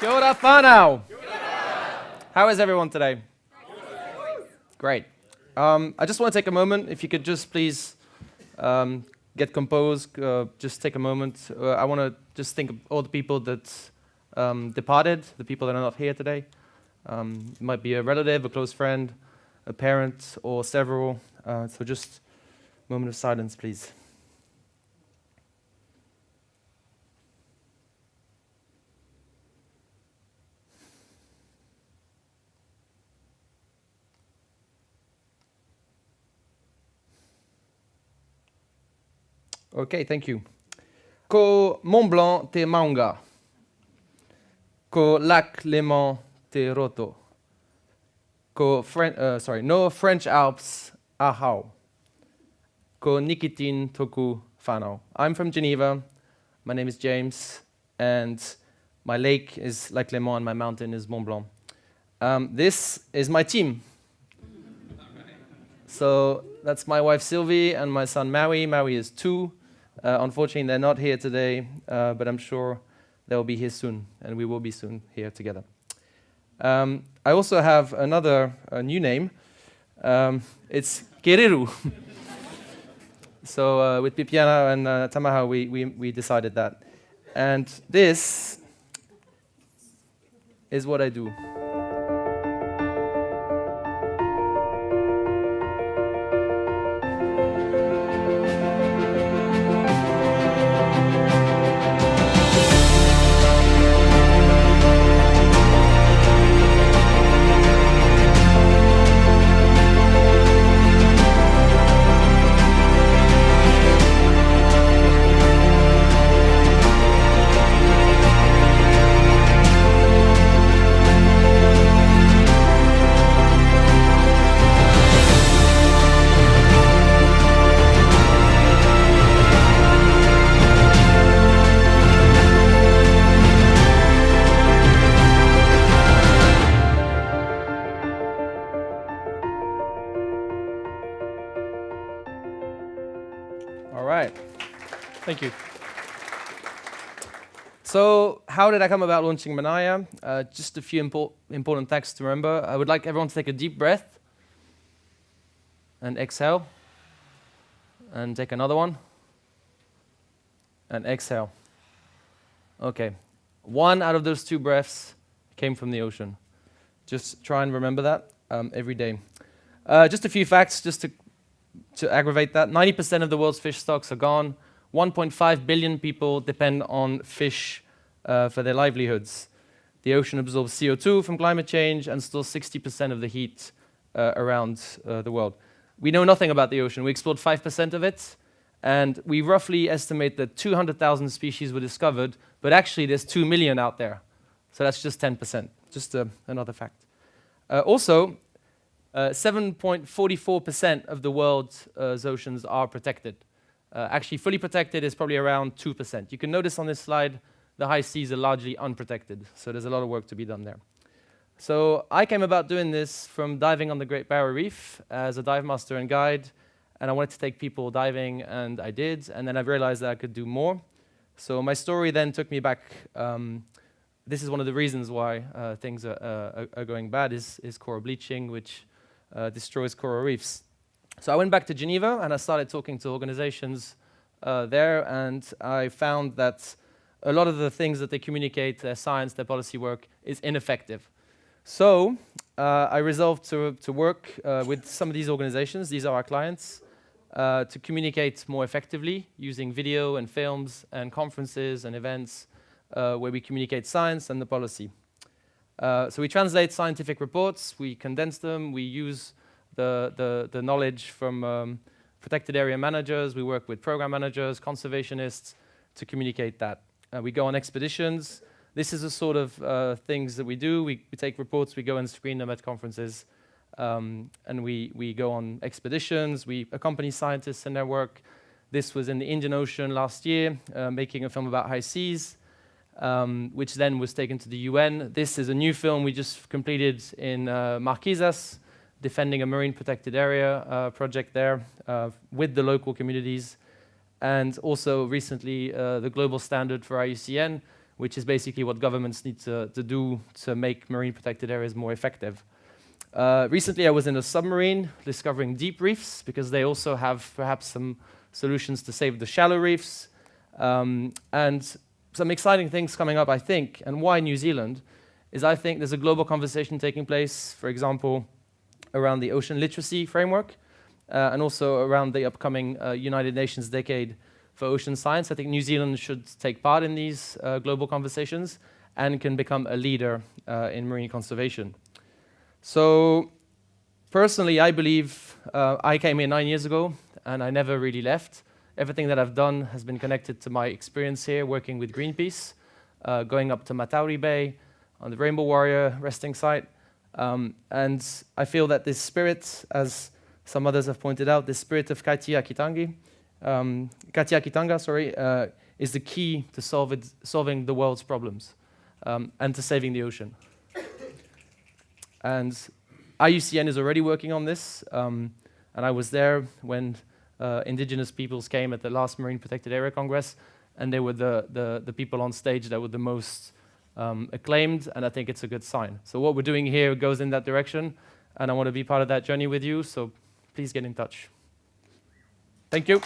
Kia ora whanau. How is everyone today? Great. Um, I just want to take a moment, if you could just please um, get composed, uh, just take a moment. Uh, I want to just think of all the people that um, departed, the people that are not here today. Um, it might be a relative, a close friend, a parent, or several. Uh, so just a moment of silence, please. Okay, thank you. Ko Mont Blanc te maunga. Ko Lac Léman te roto. Ko Fren uh, sorry, no French Alps ahau. Ko Nikitin toku fano. I'm from Geneva. My name is James, and my lake is Lac Léman, and my mountain is Mont Blanc. Um, this is my team. So that's my wife Sylvie and my son Maui. Maui is two. Uh, unfortunately, they're not here today, uh, but I'm sure they'll be here soon, and we will be soon here together. Um, I also have another new name. Um, it's Kererū. so uh, with Pipiana and uh, Tamaha, we, we, we decided that. And this is what I do. Thank you. So how did I come about launching Manaya? Uh, just a few impor important facts to remember. I would like everyone to take a deep breath and exhale. And take another one. And exhale. Okay. One out of those two breaths came from the ocean. Just try and remember that um, every day. Uh, just a few facts just to, to aggravate that. 90% of the world's fish stocks are gone. 1.5 billion people depend on fish uh, for their livelihoods. The ocean absorbs CO2 from climate change and stores 60% of the heat uh, around uh, the world. We know nothing about the ocean. We explored 5% of it, and we roughly estimate that 200,000 species were discovered, but actually there's 2 million out there. So that's just 10%, just uh, another fact. Uh, also, 7.44% uh, of the world's oceans are protected. Uh, actually, fully protected is probably around 2%. You can notice on this slide, the high seas are largely unprotected, so there's a lot of work to be done there. So I came about doing this from diving on the Great Barrier Reef as a dive master and guide, and I wanted to take people diving, and I did, and then I realized that I could do more. So my story then took me back. Um, this is one of the reasons why uh, things are, uh, are, going bad is, is coral bleaching, which uh, destroys coral reefs. So I went back to Geneva and I started talking to organizations uh, there and I found that a lot of the things that they communicate, their science, their policy work, is ineffective. So uh, I resolved to, to work uh, with some of these organizations, these are our clients, uh, to communicate more effectively using video and films and conferences and events uh, where we communicate science and the policy. Uh, so we translate scientific reports, we condense them, we use the, the, the knowledge from um, protected area managers. We work with program managers, conservationists to communicate that. Uh, we go on expeditions. This is the sort of uh, things that we do. We, we, take reports, we go and screen them at conferences, um, and we, we go on expeditions. We accompany scientists in their work. This was in the Indian Ocean last year, uh, making a film about high seas, um, which then was taken to the UN. This is a new film we just completed in uh, Marquesas, defending a marine protected area uh, project there uh, with the local communities. And also recently, uh, the global standard for IUCN, which is basically what governments need to, to do to make marine protected areas more effective. Uh, recently, I was in a submarine discovering deep reefs because they also have perhaps some solutions to save the shallow reefs. Um, and some exciting things coming up, I think, and why New Zealand is I think there's a global conversation taking place, for example, around the ocean literacy framework, uh, and also around the upcoming uh, United Nations Decade for Ocean Science. I think New Zealand should take part in these uh, global conversations and can become a leader uh, in marine conservation. So personally, I believe uh, I came here nine years ago and I never really left. Everything that I've done has been connected to my experience here working with Greenpeace, uh, going up to Matauri Bay on the Rainbow Warrior resting site. Um, and I feel that this spirit, as some others have pointed out, the spirit of Kaitiaki um, Kaitiakitanga, sorry, uh, is the key to solve it, solving the world's problems um, and to saving the ocean. and IUCN is already working on this, um, and I was there when uh, indigenous peoples came at the last Marine Protected Area Congress, and they were the, the, the people on stage that were the most um, acclaimed, and I think it's a good sign. So what we're doing here goes in that direction, and I want to be part of that journey with you, so please get in touch. Thank you.